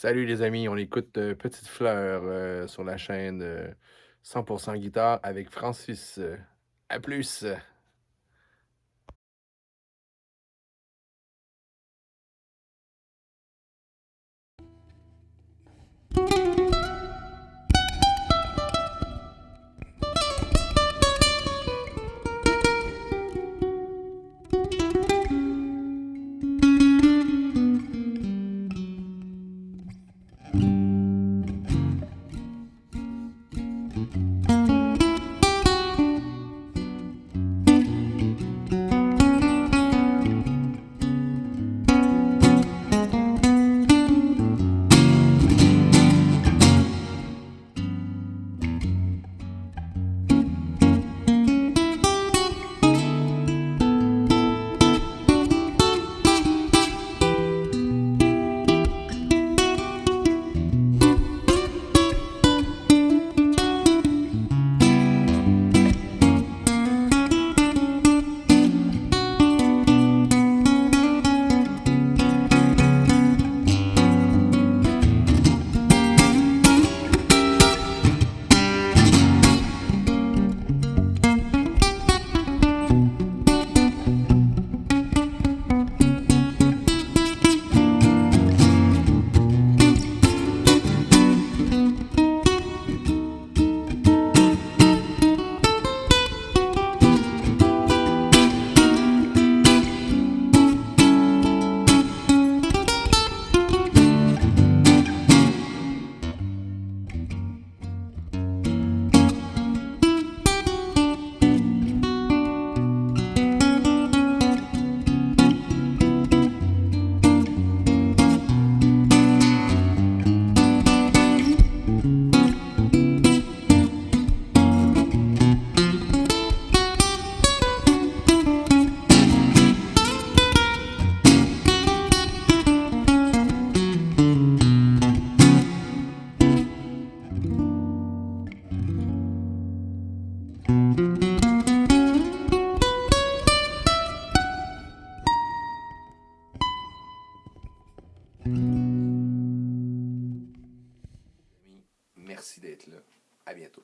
Salut les amis, on écoute euh, Petite Fleur euh, sur la chaîne euh, 100% guitare avec Francis. Euh, à plus! Merci d'être là. À bientôt.